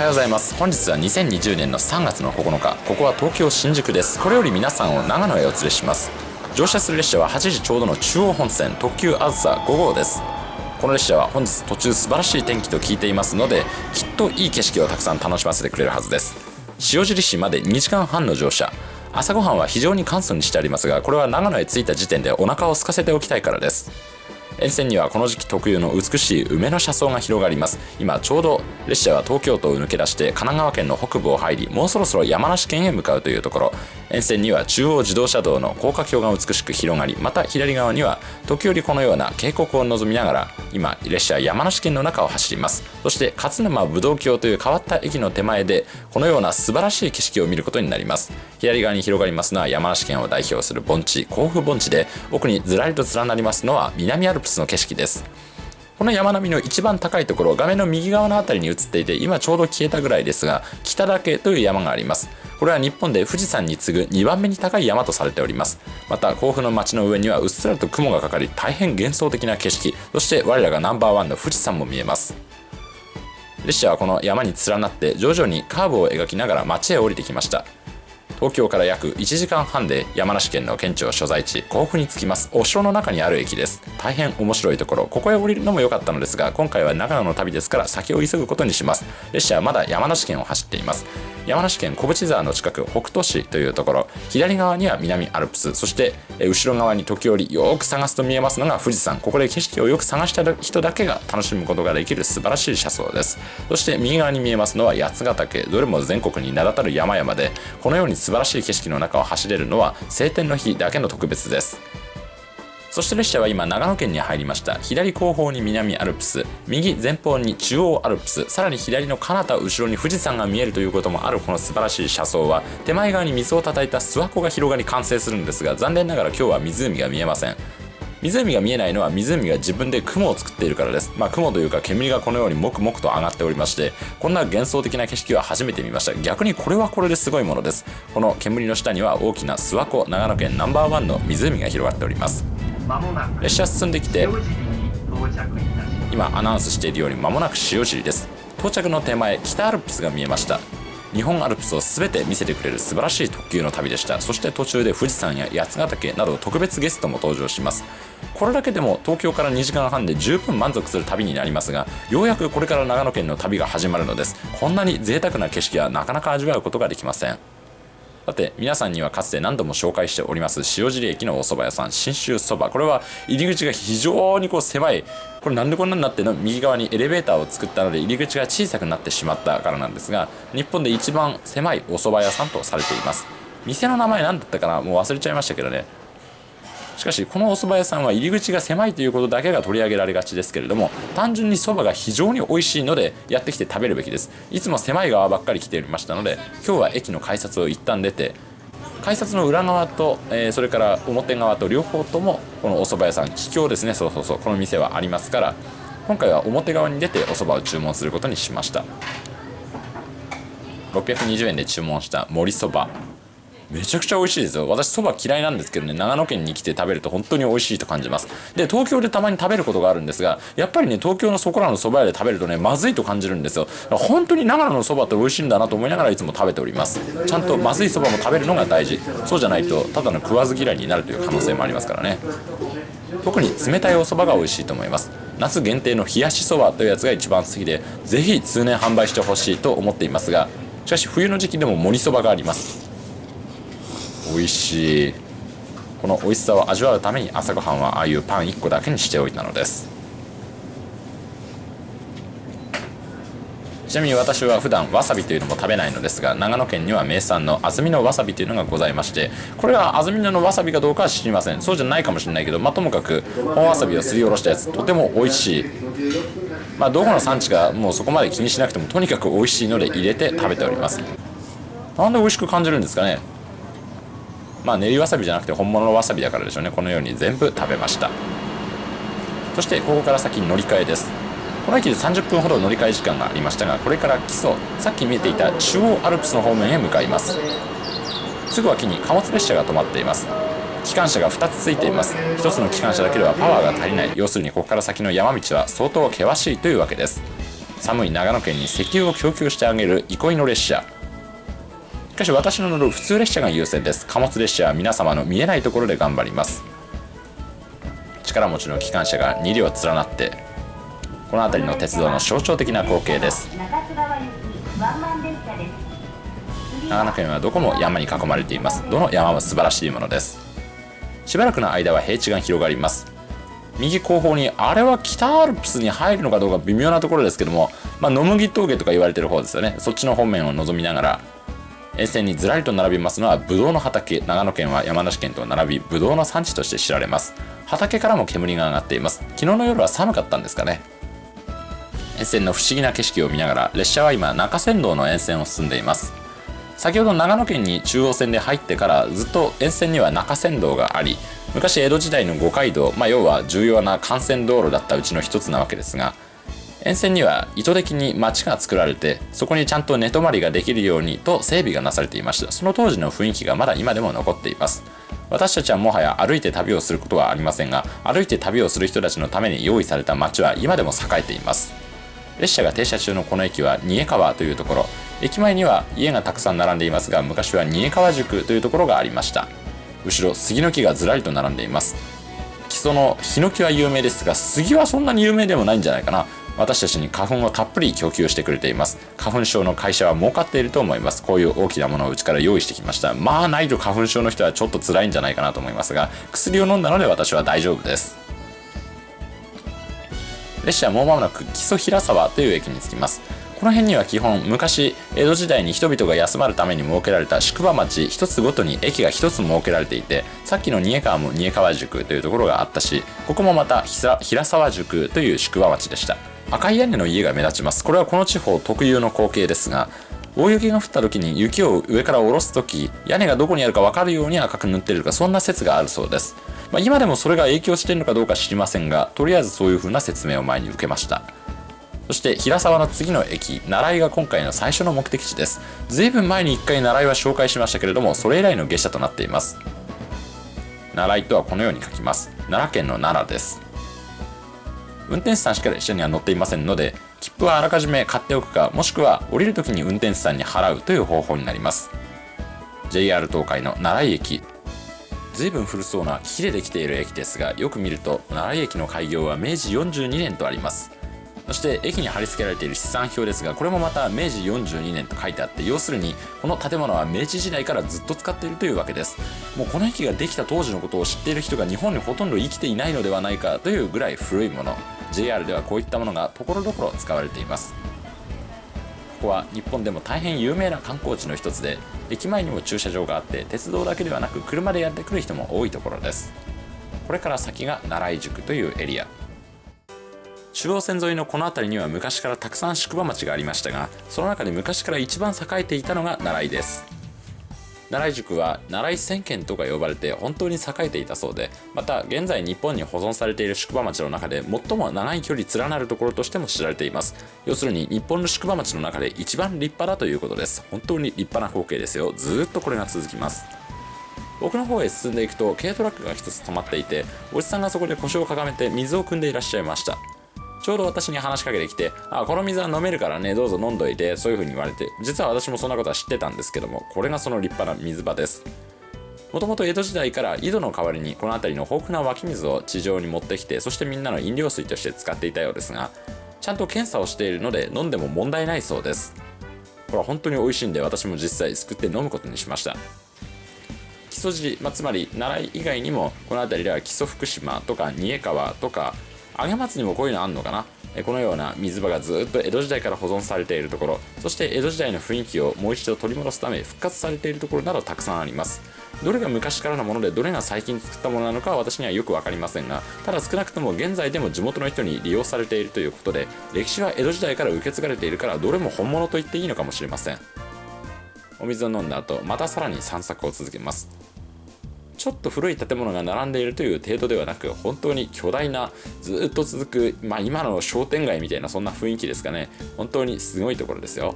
はようございます。本日は2020年の3月の9日。ここは東京新宿です。これより皆さんを長野へお連れします。乗車する列車は8時ちょうどの中央本線特急あずさ5号です。この列車は本日途中素晴らしい天気と聞いていますのできっといい景色をたくさん楽しませてくれるはずです。塩尻市まで2時間半の乗車。朝ごはんは非常に簡素にしてありますがこれは長野へ着いた時点でお腹を空かせておきたいからです。沿線にはこの時期特有の美しい梅の車窓が広がります。今ちょうど列車は東京都を抜け出して神奈川県の北部を入りもうそろそろ山梨県へ向かうというところ。沿線には中央自動車道の高架橋が美しく広がりまた左側には時折このような渓谷を望みながら今列車は山梨県の中を走ります。そして勝沼武道橋という変わった駅の手前でこのような素晴らしい景色を見ることになります。左側に広がりますのは山梨県を代表する盆地甲府盆地で奥にずらりと連なりますのは南アルプスの景色です。この山並みの一番高いところ画面の右側の辺りに映っていて今ちょうど消えたぐらいですが北岳という山があります。これは日本で富士山に次ぐ2番目に高い山とされております。また甲府の街の上にはうっすらと雲がかかり大変幻想的な景色。そして我らがナンバーワンの富士山も見えます。列車はこの山に連なって徐々にカーブを描きながら街へ降りてきました。東京から約1時間半で山梨県の県庁所在地甲府に着きます。お城の中にある駅です。大変面白いところ。ここへ降りるのも良かったのですが今回は長野の旅ですから先を急ぐことにします。列車はまだ山梨県を走っています。山梨県小淵沢の近く北杜市というところ。左側には南アルプスそして後ろ側に時折よく探すと見えますのが富士山。ここで景色をよく探した人だけが楽しむことができる素晴らしい車窓です。そして右側に見えますのは八ヶ岳。どれも全国に名だたる山々でこのように素晴らしい景色の中を走れるのは晴天の日だけの特別です。そして列車は今長野県に入りました。左後方に南アルプス。右前方に中央アルプス。さらに左の彼方後ろに富士山が見えるということもあるこの素晴らしい車窓は。手前側に水をたたいた諏訪湖が広がり完成するんですが残念ながら今日は湖が見えません。湖が見えないのは湖が自分で雲を作っているからです。まあ雲というか煙がこのようにもくもくと上がっておりまして、こんな幻想的な景色は初めて見ました。逆にこれはこれですごいものです。この煙の下には大きな諏訪湖長野県ナンバーワンの湖が広がっております。列車進んできて今アナウンスしているように間もなく塩尻です到着の手前北アルプスが見えました日本アルプスを全て見せてくれる素晴らしい特急の旅でした。そして途中で富士山や八ヶ岳など特別ゲストも登場します。これだけでも東京から2時間半で十分満足する旅になりますがようやくこれから長野県の旅が始まるのです。こんなに贅沢な景色はなかなか味わうことができません。さて皆さんにはかつて何度も紹介しております塩尻駅のお蕎麦屋さん信州そばこれは入り口が非常にこう狭い。これなんでこんなになっての？右側にエレベーターを作ったので入り口が小さくなってしまったからなんですが日本で一番狭いお蕎麦屋さんとされています。店の名前何だったかな？もう忘れちゃいましたけどね。しかしこのお蕎麦屋さんは入り口が狭いということだけが取り上げられがちですけれども単純に蕎麦が非常に美味しいのでやってきて食べるべきです。いつも狭い側ばっかり来ておりましたので今日は駅の改札を一旦出て改札の裏側と、えー、それから表側と両方ともこのお蕎麦屋さん桔梗ですね。そうそうそう。この店はありますから今回は表側に出てお蕎麦を注文することにしました。620円で注文した盛りそばめちゃくちゃ美味しいですよ。私そば嫌いなんですけどね。長野県に来て食べると本当に美味しいと感じます。で東京でたまに食べることがあるんですがやっぱりね東京のそこらのそば屋で食べるとねまずいと感じるんですよ。本当に長野のそばって美味しいんだなと思いながらいつも食べております。ちゃんとまずいそばも食べるのが大事。そうじゃないとただの食わず嫌いになるという可能性もありますからね。特に冷たいお蕎麦が美味しいと思います。夏限定の冷やしそばというやつが一番好きでぜひ通年販売してほしいと思っていますがしかし冬の時期でも盛りそばがあります。美味しい。この美味しさを味わうために朝ごはんはああいうパン1個だけにしておいたのです。ちなみに私は普段わさびというのも食べないのですが長野県には名産の安曇野わさびというのがございましてこれは安曇野のわさびかどうかは知りません。そうじゃないかもしれないけど、まあ、ともかく本わさびをすりおろしたやつとても美味しい。まあどこの産地かもうそこまで気にしなくてもとにかく美味しいので入れて食べております。なんで美味しく感じるんですかね。まあ練りわさびじゃなくて本物のわさびだからでしょうね。このように全部食べました。そしてここから先に乗り換えです。この駅で30分ほど乗り換え時間がありましたがこれから基礎さっき見えていた中央アルプスの方面へ向かいます。すぐ脇に貨物列車が止まっています。機関車が2つついています。1つの機関車だけではパワーが足りない。要するにここから先の山道は相当険しいというわけです。寒い長野県に石油を供給してあげる憩いの列車。かし私の乗る普通列車が優先です。貨物列車は皆様の見えないところで頑張ります。力持ちの機関車が2両連なってこの辺りの鉄道の象徴的な光景です。長野県はどこも山に囲まれています。どの山も素晴らしいものです。しばらくの間は平地が広がります。右後方にあれは北アルプスに入るのかどうか微妙なところですけども、まあ、野麦峠とか言われてる方ですよね。そっちの方面を望みながら沿線にずらりと並びますのはブドウの畑長野県は山梨県と並びブドウの産地として知られます。畑からも煙が上がっています。昨日の夜は寒かったんですかね。沿線の不思議な景色を見ながら列車は今中山道の沿線を進んでいます。先ほど長野県に中央線で入ってからずっと沿線には中山道があり昔江戸時代の五街道、まあ、要は重要な幹線道路だったうちの一つなわけですが沿線には意図的に町が作られてそこにちゃんと寝泊まりができるようにと整備がなされていました。その当時の雰囲気がまだ今でも残っています。私たちはもはや歩いて旅をすることはありませんが歩いて旅をする人たちのために用意された町は今でも栄えています。列車が停車中のこの駅は新江川というところ。駅前には家がたくさん並んでいますが昔は新江川宿というところがありました。後ろ杉の木がずらりと並んでいます。木曽のヒノキは有名ですが杉はそんなに有名でもないんじゃないかな。私たちに花粉をたっぷり供給してくれています。花粉症の会社は儲かっていると思います。こういう大きなものをうちから用意してきました。まあないと花粉症の人はちょっと辛いんじゃないかなと思いますが薬を飲んだので私は大丈夫です。列車はもう間もなく木曽平沢という駅に着きます。この辺には基本昔江戸時代に人々が休まるために設けられた宿場町一つごとに駅が一つ設けられていてさっきの新江川も新江川宿というところがあったしここもまた平沢宿という宿場町でした。赤い屋根の家が目立ちます。これはこの地方特有の光景ですが大雪が降った時に雪を上から下ろす時屋根がどこにあるか分かるように赤く塗っているかそんな説があるそうです、まあ、今でもそれが影響しているのかどうか知りませんがとりあえずそういう風な説明を前に受けました。そして平沢の次の駅奈良井が今回の最初の目的地です。随分前に1回奈良井は紹介しましたけれどもそれ以来の下車となっています。奈良井とはこのように書きます。奈良県の奈良です。運転手さんしか列車には乗っていませんので切符はあらかじめ買っておくかもしくは降りる時に運転手さんに払うという方法になります。JR 東海の奈良井駅随分古そうな木でできている駅ですがよく見ると奈良駅の開業は明治42年とあります。そして駅に貼り付けられている資産表ですがこれもまた明治42年と書いてあって要するにこの建物は明治時代からずっと使っているというわけです。もうこの駅ができた当時のことを知っている人が日本にほとんど生きていないのではないかというぐらい古いもの。JR ではこういったものがところどころ使われています。ここは日本でも大変有名な観光地の一つで駅前にも駐車場があって鉄道だけではなく車でやってくる人も多いところです。これから先が奈良井宿というエリア。中央線沿いのこの辺りには昔からたくさん宿場町がありましたがその中で昔から一番栄えていたのが奈良井です。奈良井宿は奈良井千軒とか呼ばれて本当に栄えていたそうでまた現在日本に保存されている宿場町の中で最も長い距離連なるところとしても知られています。要するに日本の宿場町の中で一番立派だということです。本当に立派な光景ですよ。ずっとこれが続きます。奥の方へ進んでいくと軽トラックが一つ止まっていておじさんがそこで腰をかがめて水を汲んでいらっしゃいました。ちょうど私に話しかけてきて、あ、この水は飲めるからね、どうぞ飲んどいて、そういう風に言われて、実は私もそんなことは知ってたんですけども、これがその立派な水場です。もともと江戸時代から井戸の代わりにこの辺りの豊富な湧き水を地上に持ってきて、そしてみんなの飲料水として使っていたようですが、ちゃんと検査をしているので飲んでも問題ないそうです。これは本当に美味しいんで私も実際すくって飲むことにしました。木曽路、まあ、つまり奈良以外にもこの辺りでは木曽福島とか三重川とか上松にもこういうのあんのかな？このような水場がずっと江戸時代から保存されているところ。そして江戸時代の雰囲気をもう一度取り戻すため復活されているところなどたくさんあります。どれが昔からのものでどれが最近作ったものなのかは私にはよく分かりませんがただ少なくとも現在でも地元の人に利用されているということで歴史は江戸時代から受け継がれているからどれも本物と言っていいのかもしれません。お水を飲んだ後またさらに散策を続けます。ちょっと古い建物が並んでいるという程度ではなく本当に巨大なずっと続く、まあ、今の商店街みたいなそんな雰囲気ですかね。本当にすごいところですよ。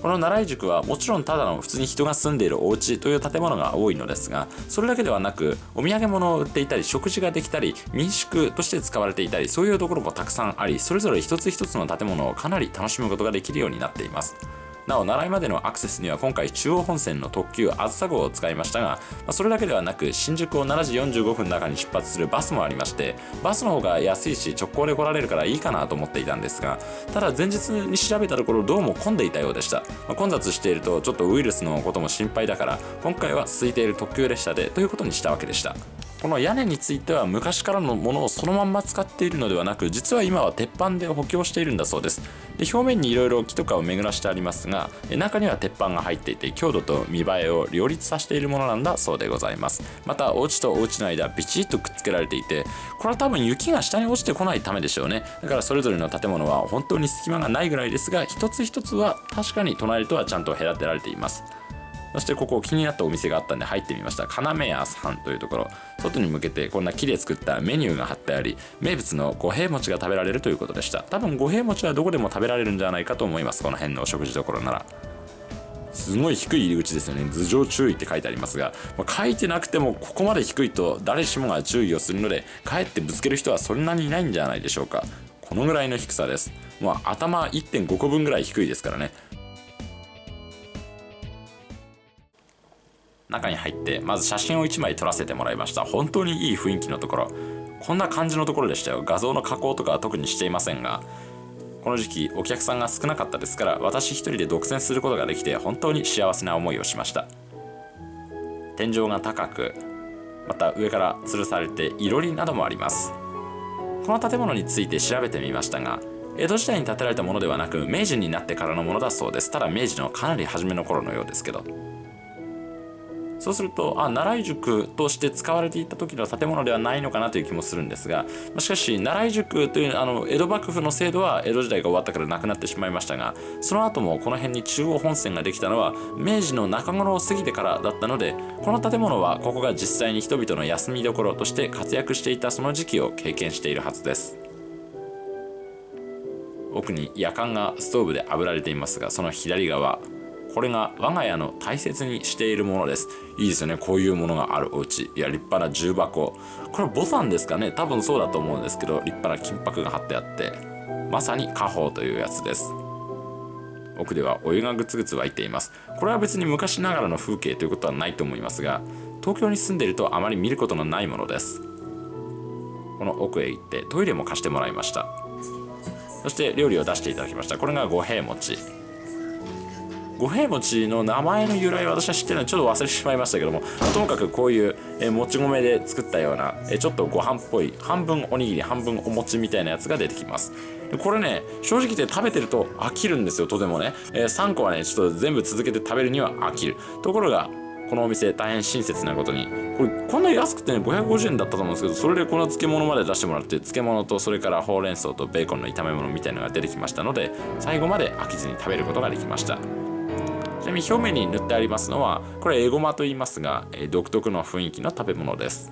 この奈良井宿はもちろんただの普通に人が住んでいるお家という建物が多いのですがそれだけではなくお土産物を売っていたり食事ができたり民宿として使われていたりそういうところもたくさんありそれぞれ一つ一つの建物をかなり楽しむことができるようになっています。なお、奈良までのアクセスには今回中央本線の特急あずさ号を使いましたが、ま、それだけではなく新宿を7時45分の中に出発するバスもありましてバスの方が安いし直行で来られるからいいかなと思っていたんですがただ前日に調べたところどうも混んでいたようでした、ま、混雑しているとちょっとウイルスのことも心配だから今回は空いている特急列車でということにしたわけでした。この屋根については昔からのものをそのまんま使っているのではなく実は今は鉄板で補強しているんだそうです。で表面にいろいろ木とかを巡らしてありますが中には鉄板が入っていて強度と見栄えを両立させているものなんだそうでございます。またお家とお家の間ビチッとくっつけられていてこれは多分雪が下に落ちてこないためでしょうね。だからそれぞれの建物は本当に隙間がないぐらいですが一つ一つは確かに隣とはちゃんと隔てられています。そしてここ気になったお店があったんで入ってみました。要屋さんというところ。外に向けてこんな木で作ったメニューが貼ってあり名物の五平餅が食べられるということでした。多分五平餅はどこでも食べられるんじゃないかと思います。この辺のお食事どころなら。すごい低い入り口ですよね。頭上注意って書いてありますが、まあ、書いてなくてもここまで低いと誰しもが注意をするのでかえってぶつける人はそんなにいないんじゃないでしょうか。このぐらいの低さです。もう頭1.5個分ぐらい低いですからね。中に入ってまず写真を1枚撮らせてもらいました。本当にいい雰囲気のところ。こんな感じのところでしたよ。画像の加工とかは特にしていませんが。この時期お客さんが少なかったですから私一人で独占することができて本当に幸せな思いをしました。天井が高くまた上から吊るされていろりなどもあります。この建物について調べてみましたが江戸時代に建てられたものではなく明治になってからのものだそうです。ただ明治のかなり初めの頃のようですけど。そうするとあ奈良井宿として使われていた時の建物ではないのかなという気もするんですがしかし奈良井宿というあの江戸幕府の制度は江戸時代が終わったからなくなってしまいましたがその後もこの辺に中央本線ができたのは明治の中頃を過ぎてからだったのでこの建物はここが実際に人々の休みどころとして活躍していたその時期を経験しているはずです。奥に夜間がストーブで炙られていますがその左側これが我が家の大切にしているものです。いいですよね。こういうものがあるお家。いや立派な重箱。これボタンですかね。多分そうだと思うんですけど立派な金箔が貼ってあってまさに家宝というやつです。奥ではお湯がぐつぐつ沸いています。これは別に昔ながらの風景ということはないと思いますが東京に住んでいるとあまり見ることのないものです。この奥へ行ってトイレも貸してもらいました。そして料理を出していただきました。これが五平餅。五平餅の名前の由来私は知ってるのでちょっと忘れてしまいましたけどもともかくこういうえもち米で作ったようなえちょっとご飯っぽい半分おにぎり半分お餅みたいなやつが出てきます。これね正直言って食べてると飽きるんですよとてもね、え3個はねちょっと全部続けて食べるには飽きる。ところがこのお店大変親切なことにこれこんな安くてね550円だったと思うんですけどそれでこの漬物まで出してもらって漬物とそれからほうれん草とベーコンの炒め物みたいなのが出てきましたので最後まで飽きずに食べることができました。ちなみに表面に塗ってありますのはこれエゴマと言いますが、独特の雰囲気の食べ物です。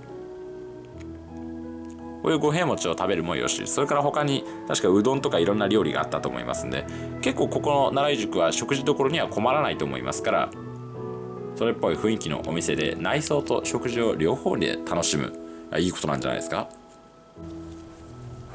こういう五平餅を食べるもよし。それから他に確かうどんとかいろんな料理があったと思いますんで結構ここの奈良井宿は食事どころには困らないと思いますからそれっぽい雰囲気のお店で内装と食事を両方で楽しむ。いいことなんじゃないですか？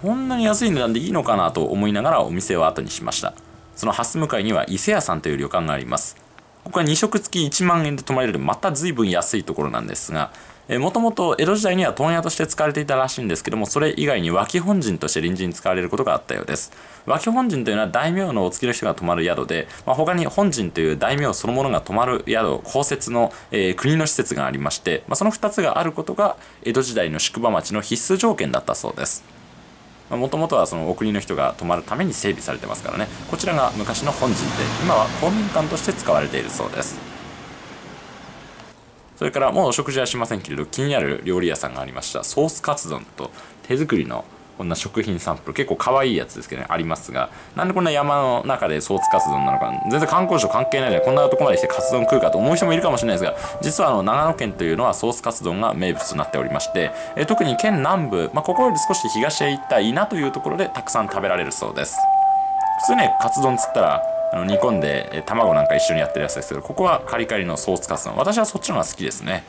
こんなに安い値段でいいのかなと思いながらお店を後にしました。その蓮向かいには伊勢屋さんという旅館があります。ここは2食付き1万円で泊まれるまた随分安いところなんですがもともと江戸時代には問屋として使われていたらしいんですけどもそれ以外に脇本陣として臨時に使われることがあったようです。脇本陣というのは大名のお付きの人が泊まる宿で、まあ、他に本陣という大名そのものが泊まる宿公設の、えー、国の施設がありまして、まあ、その2つがあることが江戸時代の宿場町の必須条件だったそうです。もともとはそのお国の人が泊まるために整備されてますからね。こちらが昔の本陣で今は公民館として使われているそうです。それからもうお食事はしませんけれど気になる料理屋さんがありました。ソースカツ丼と手作りのこんな食品サンプル結構可愛いやつですけどねありますがなんでこんな山の中でソースカツ丼なのか全然観光省関係ないのでこんなとこまでしてカツ丼食うかと思う人もいるかもしれないですが実はあの長野県というのはソースカツ丼が名物となっておりましてえ特に県南部、まあ、ここより少し東へ行った稲というところでたくさん食べられるそうです。普通ねカツ丼っつったらあの煮込んでえ卵なんか一緒にやってるやつですけどここはカリカリのソースカツ丼。私はそっちの方が好きですね。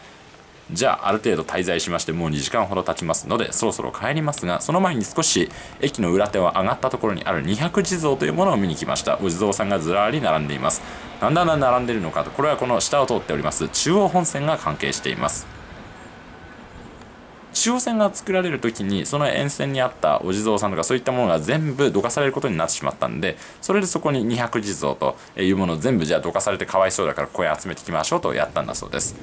じゃあある程度滞在しましてもう2時間ほど経ちますのでそろそろ帰りますがその前に少し駅の裏手を上がったところにある200地蔵というものを見に来ました。お地蔵さんがずらり並んでいます。なんだんだ並んでいるのかとこれはこの下を通っております。中央本線が関係しています。中央線が作られる時にその沿線にあったお地蔵さんとかそういったものが全部どかされることになってしまったんでそれでそこに200地蔵というものを全部じゃあどかされてかわいそうだからここへ集めてきましょうとやったんだそうです。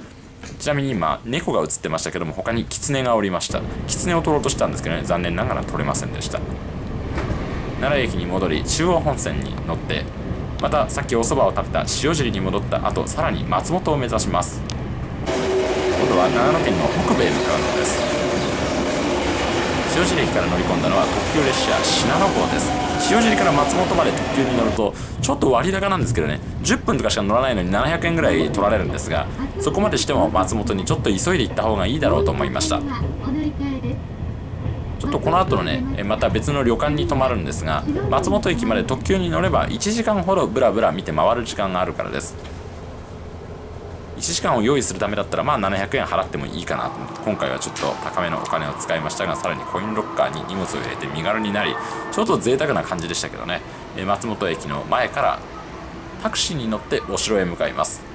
ちなみに今猫が映ってましたけども他にキツネがおりました。キツネを取ろうとしたんですけどね残念ながら取れませんでした。奈良駅に戻り中央本線に乗ってまたさっきお蕎麦を食べた塩尻に戻った後さらに松本を目指します。今度は長野県の北部へ向かうのです。塩尻駅から乗り込んだのは特急列車信濃号です。塩尻から松本まで特急に乗るとちょっと割高なんですけどね。10分とかしか乗らないのに700円ぐらい取られるんですがそこまでしても松本にちょっと急いで行った方がいいだろうと思いました。ちょっとこの後のねまた別の旅館に泊まるんですが松本駅まで特急に乗れば1時間ほどブラブラ見て回る時間があるからです。1時間を用意するためだったらまあ700円払ってもいいかなと思って今回はちょっと高めのお金を使いましたがさらにコインロッカーに荷物を入れて身軽になりちょっと贅沢な感じでしたけどね。松本駅の前からタクシーに乗ってお城へ向かいます。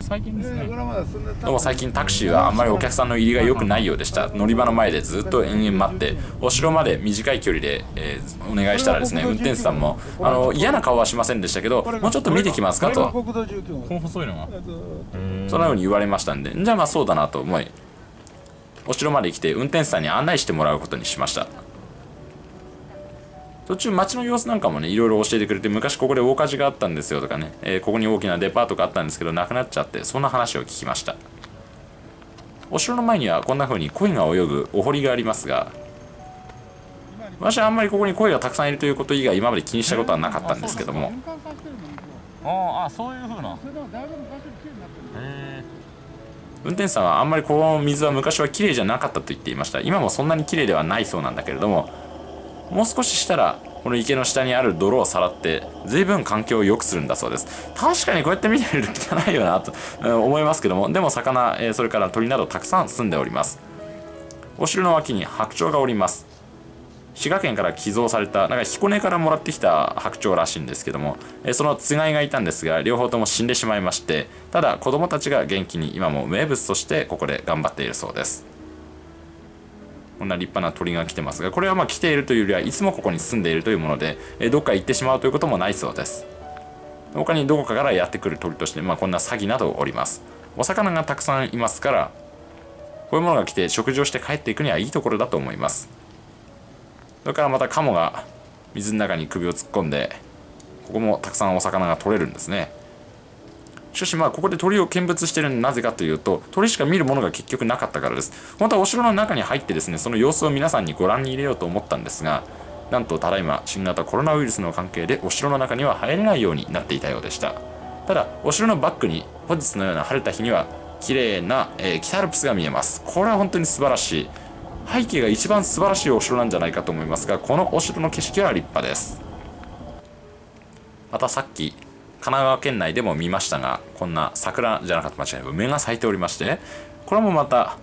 最近ですね。どうも最近タクシーはあんまりお客さんの入りが良くないようでした。乗り場の前でずっと延々待ってお城まで短い距離で、えー、お願いしたらですね運転手さんもあの嫌な顔はしませんでしたけどもうちょっと見てきますかと。この細いのがそのように言われましたんでじゃあまあそうだなと思いお城まで来て運転手さんに案内してもらうことにしました途中街の様子なんかもねいろいろ教えてくれて昔ここで大火事があったんですよとかね、えー、ここに大きなデパートがあったんですけどなくなっちゃってそんな話を聞きました。お城の前にはこんな風に鯉が泳ぐお堀がありますが私はあんまりここに鯉がたくさんいるということ以外今まで気にしたことはなかったんですけども。ああそういう風な。運転手さんはあんまりこの水は昔は綺麗じゃなかったと言っていました。今もそんなに綺麗ではないそうなんだけれどももう少ししたらこの池の下にある泥をさらって随分環境を良くするんだそうです。確かにこうやって見てみると汚いよなと思いますけどもでも魚、えそれから鳥などたくさん住んでおります。お城の脇に白鳥がおります。滋賀県から寄贈されたなんか彦根からもらってきた白鳥らしいんですけどもそのつがいがいたんですが両方とも死んでしまいましてただ子供たちが元気に今も名物としてここで頑張っているそうです。こんな立派な鳥が来てますがこれはまあ来ているというよりはいつもここに住んでいるというもので、えどっか行ってしまうということもないそうです。他にどこかからやってくる鳥として、まあ、こんなサギなどおります。お魚がたくさんいますからこういうものが来て食事をして帰っていくにはいいところだと思います。それからまたカモが水の中に首を突っ込んでここもたくさんお魚が取れるんですね。しかしまあここで鳥を見物してるのなぜかというと鳥しか見るものが結局なかったからです。本当はお城の中に入ってですねその様子を皆さんにご覧に入れようと思ったんですがなんとただいま新型コロナウイルスの関係でお城の中には入れないようになっていたようでした。ただお城のバックに本日のような晴れた日には綺麗な、えー、北アルプスが見えます。これは本当に素晴らしい。背景が一番素晴らしいお城なんじゃないかと思いますがこのお城の景色は立派です。またさっき神奈川県内でも見ましたがこんな桜じゃなかった間違い梅が咲いておりましてこれもまた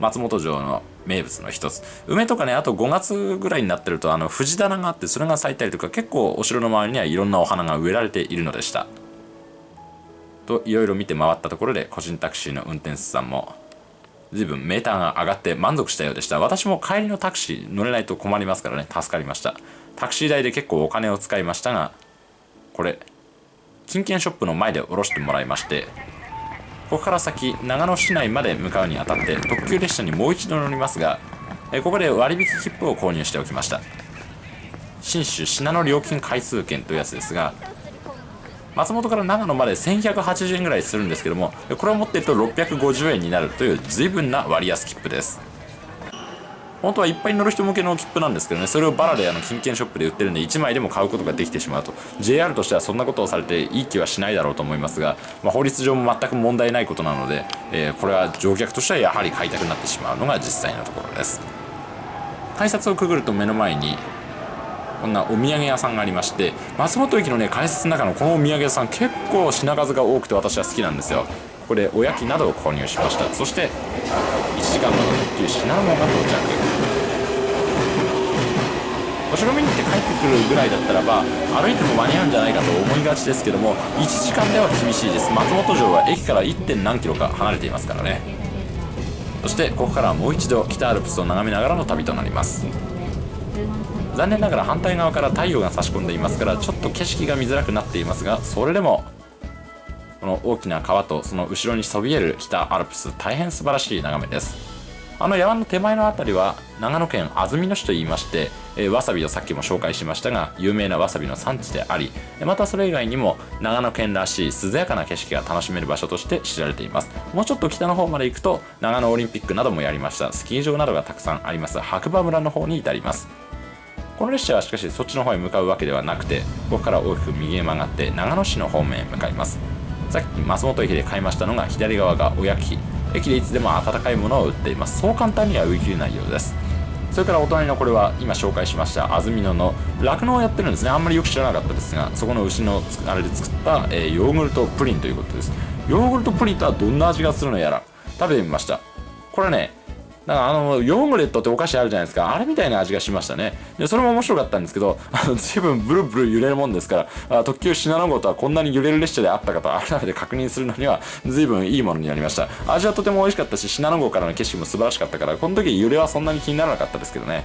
松本城の名物の一つ。梅とかねあと5月ぐらいになってるとあの藤棚があってそれが咲いたりとか結構お城の周りにはいろんなお花が植えられているのでした。といろいろ見て回ったところで個人タクシーの運転手さんも随分メーターが上がって満足したようでした。私も帰りのタクシー乗れないと困りますからね助かりました。タクシー代で結構お金を使いましたがこれ金券ショップの前で降ろしてもらいましてここから先長野市内まで向かうにあたって特急列車にもう一度乗りますがここで割引切符を購入しておきました。信州信濃料金回数券というやつですが松本から長野まで1180円ぐらいするんですけどもこれを持っていると650円になるという随分な割安切符です。本当はいっぱい乗る人向けの切符なんですけどね。それをバラであの金券ショップで売ってるんで1枚でも買うことができてしまうと。JR としてはそんなことをされていい気はしないだろうと思いますが、まあ、法律上も全く問題ないことなので、えー、これは乗客としてはやはり買いたくなってしまうのが実際のところです。改札をくぐると目の前にこんなお土産屋さんがありまして松本駅のね改札の中のこのお土産屋さん結構品数が多くて私は好きなんですよ。ここでおやきなどを購入しました。そして1時間の特急信濃が到着。お城見に行って帰ってくるぐらいだったらば歩いても間に合うんじゃないかと思いがちですけども1時間では厳しいです。松本城は駅から 1. 点何キロか離れていますからね。そしてここからはもう一度北アルプスを眺めながらの旅となります。残念ながら反対側から太陽が差し込んでいますからちょっと景色が見づらくなっていますがそれでもこの大きな川とその後ろにそびえる北アルプス大変素晴らしい眺めです。あの山の手前の辺りは長野県安曇野市といいまして、えー、わさびをさっきも紹介しましたが有名なわさびの産地でありまたそれ以外にも長野県らしい涼やかな景色が楽しめる場所として知られています。もうちょっと北の方まで行くと長野オリンピックなどもやりました。スキー場などがたくさんあります。白馬村の方に至ります。この列車はしかしそっちの方へ向かうわけではなくてここから大きく右へ曲がって長野市の方面へ向かいます。さっき松本駅で買いましたのが左側がおやき駅でいつでも温かいものを売っています。そう簡単には売り切れないようです。それからお隣のこれは今紹介しました安曇野の酪農をやってるんですね。あんまりよく知らなかったですがそこの牛のあれで作った、えー、ヨーグルトプリンということです。ヨーグルトプリンとはどんな味がするのやら食べてみました。これねだかあのヨーグレットってお菓子あるじゃないですか。あれみたいな味がしましたね。でそれも面白かったんですけどあの随分ブルブル揺れるもんですからあ特急信濃号とはこんなに揺れる列車であったかと改めて確認するのには随分いいものになりました。味はとても美味しかったし信濃号からの景色も素晴らしかったからこの時揺れはそんなに気にならなかったですけどね。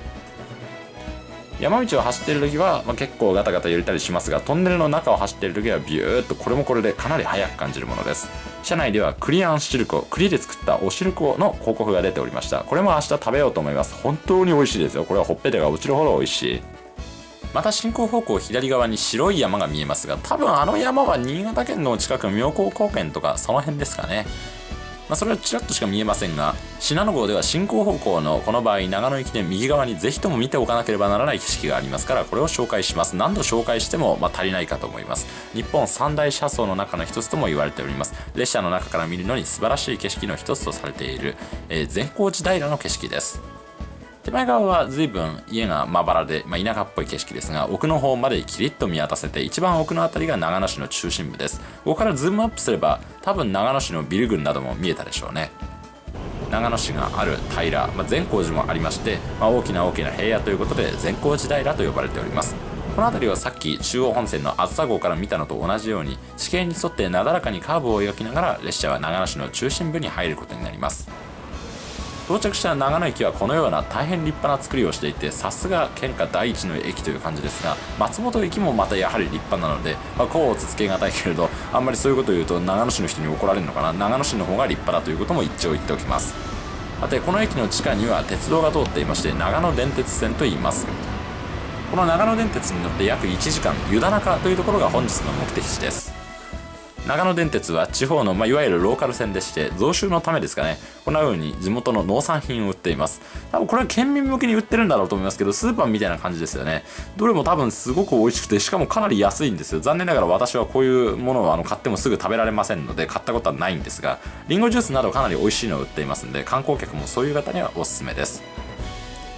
山道を走っている時は、まあ、結構ガタガタ揺れたりしますがトンネルの中を走っている時はビューッとこれもこれでかなり速く感じるものです。車内ではクリアンシルコ栗で作ったおしるこの広告が出ておりました。これも明日食べようと思います。本当に美味しいですよ。これはほっぺたが落ちるほど美味しい。また進行方向左側に白い山が見えますが多分あの山は新潟県の近く妙高高原とかその辺ですかね。まあ、それはちらっとしか見えませんが信濃号では進行方向のこの場合長野行きで右側にぜひとも見ておかなければならない景色がありますからこれを紹介します何度紹介してもま足りないかと思います。日本三大車窓の中の一つとも言われております。列車の中から見るのに素晴らしい景色の一つとされている、えー、善光寺平の景色です。手前側は随分家がまばらで、まあ、田舎っぽい景色ですが奥の方までキリッと見渡せて一番奥の辺りが長野市の中心部です。ここからズームアップすれば多分長野市のビル群なども見えたでしょうね。長野市がある平、まあ、善光寺もありまして、まあ、大きな大きな平野ということで善光寺平と呼ばれております。この辺りはさっき中央本線の梓号から見たのと同じように地形に沿ってなだらかにカーブを描きながら列車は長野市の中心部に入ることになります。到着した長野駅はこのような大変立派な作りをしていてさすが県下第一の駅という感じですが松本駅もまたやはり立派なので、まあ、こうつけがたいけれどあんまりそういうことを言うと長野市の人に怒られるのかな長野市の方が立派だということも一応言っておきます。さてこの駅の地下には鉄道が通っていまして長野電鉄線と言います。この長野電鉄に乗って約1時間湯田中というところが本日の目的地です。長野電鉄は地方の、まあ、いわゆるローカル線でして増収のためですかね。こんな風に地元の農産品を売っています。多分これは県民向けに売ってるんだろうと思いますけどスーパーみたいな感じですよね。どれも多分すごく美味しくてしかもかなり安いんですよ。残念ながら私はこういうものをあの買ってもすぐ食べられませんので買ったことはないんですがリンゴジュースなどかなり美味しいのを売っていますので観光客もそういう方にはおすすめです。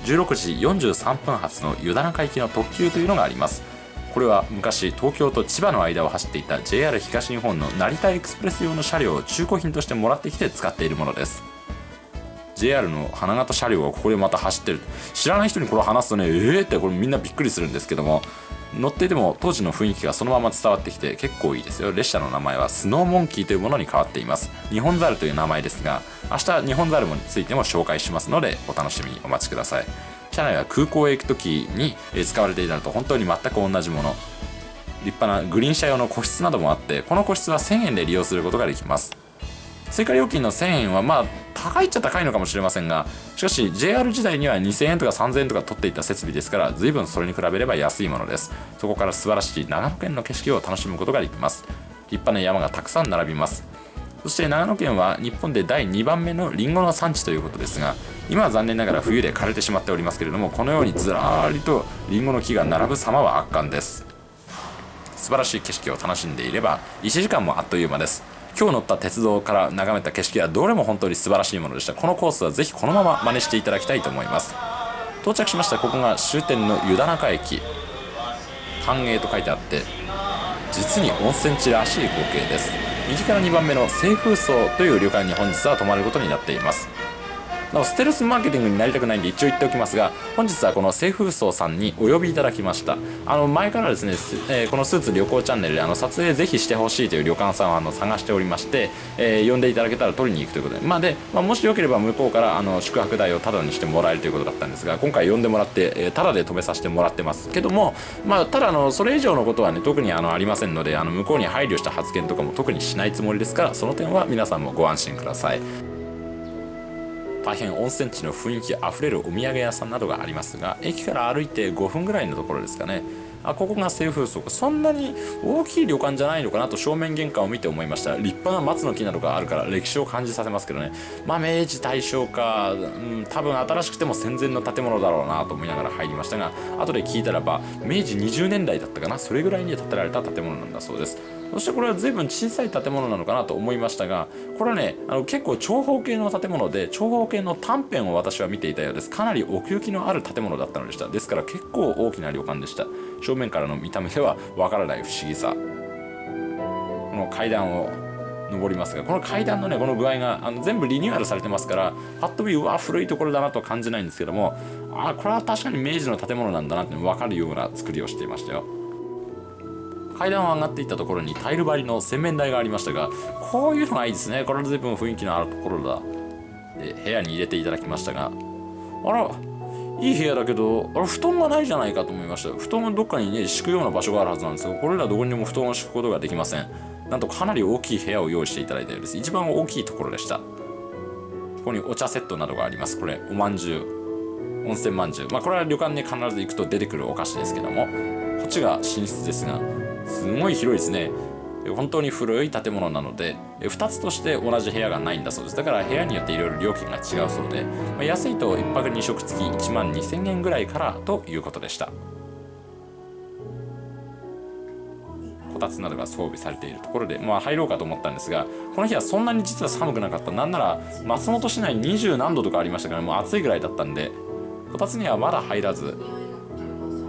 16時43分発の湯田中行きの特急というのがあります。これは昔東京と千葉の間を走っていた JR 東日本の成田エクスプレス用の車両を中古品としてもらってきて使っているものです。JR の花形車両がここでまた走ってる。知らない人にこれ話すとねえーってこれみんなびっくりするんですけども乗っていても当時の雰囲気がそのまま伝わってきて結構いいですよ。列車の名前はスノーモンキーというものに変わっています。日本ザルという名前ですが明日日本ザルについても紹介しますのでお楽しみにお待ちください。車内は空港へ行く時に使われていたのと本当に全く同じもの。立派なグリーン車用の個室などもあってこの個室は1000円で利用することができます。追加料金の1000円はまあ高いっちゃ高いのかもしれませんがしかし JR 時代には2000円とか3000円とか取っていた設備ですから随分それに比べれば安いものです。そこから素晴らしい長野県の景色を楽しむことができます。立派な山がたくさん並びます。そして長野県は日本で第2番目のリンゴの産地ということですが今は残念ながら冬で枯れてしまっておりますけれどもこのようにずらりとリンゴの木が並ぶ様は圧巻です。素晴らしい景色を楽しんでいれば1時間もあっという間です。今日乗った鉄道から眺めた景色はどれも本当に素晴らしいものでした。このコースはぜひこのまま真似していただきたいと思います。到着しましたここが終点の湯田中駅。繁栄と書いてあって実に温泉地らしい光景です。右から2番目の清風荘という旅館に本日は泊まることになっています。なおステルスマーケティングになりたくないんで一応言っておきますが本日はこの清風荘さんにお呼びいただきました。あの前からですね、えー、このスーツ旅行チャンネルであの撮影ぜひしてほしいという旅館さんをあの探しておりまして、えー、呼んでいただけたら取りに行くということで。まあで、まあ、もしよければ向こうからあの宿泊代をタダにしてもらえるということだったんですが今回呼んでもらって、えー、タダで泊めさせてもらってます。けどもまあただあのそれ以上のことはね特にあのありませんのであの向こうに配慮した発言とかも特にしないつもりですからその点は皆さんもご安心ください。大変温泉地の雰囲気あふれるお土産屋さんなどがありますが駅から歩いて5分ぐらいのところですかね。あここが清風荘そんなに大きい旅館じゃないのかなと正面玄関を見て思いました。立派な松の木などがあるから歴史を感じさせますけどね。まあ明治大正か、うん、多分新しくても戦前の建物だろうなと思いながら入りましたが後で聞いたらば明治20年代だったかな。それぐらいに建てられた建物なんだそうです。そしてこれは随分小さい建物なのかなと思いましたがこれはねあの結構長方形の建物で長方形の短編を私は見ていたようです。かなり奥行きのある建物だったのでした。ですから結構大きな旅館でした。正面からの見た目ではわからない不思議さ。この階段を登りますがこの階段のねこの具合があの全部リニューアルされてますからパッと見うわ古いところだなと感じないんですけどもあこれは確かに明治の建物なんだなって分かるような作りをしていましたよ。階段を上がっていったところにタイル張りの洗面台がありましたがこういうのがいいですね。これは随分雰囲気のあるところだ。で部屋に入れていただきましたが。あらいい部屋だけどあれ布団がないじゃないかと思いました。布団はどっかにね敷くような場所があるはずなんですがこれらどこにも布団を敷くことができません。なんとかなり大きい部屋を用意していただいたようです。一番大きいところでした。ここにお茶セットなどがあります。これおまんじゅう。温泉まんじゅう。まあこれは旅館に必ず行くと出てくるお菓子ですけどもこっちが寝室ですがすごい広いですね。本当に古い建物なので2つとして同じ部屋がないんだそうです。だから部屋によっていろいろ料金が違うそうで、まあ、安いと1泊2食付き1万2000円ぐらいからということでした。こたつなどが装備されているところで、まあ、入ろうかと思ったんですがこの日はそんなに実は寒くなかった。なんなら松本市内20何度とかありましたからもう暑いぐらいだったんでこたつにはまだ入らず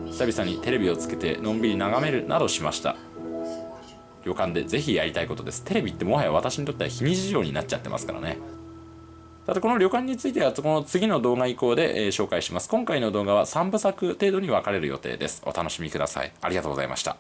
久々にテレビをつけてのんびり眺めるなどしました。旅館でぜひやりたいことです。テレビってもはや私にとっては日に事情になっちゃってますからね。さてこの旅館についてはこの次の動画以降で、えー、紹介します。今回の動画は3部作程度に分かれる予定です。お楽しみください。ありがとうございました。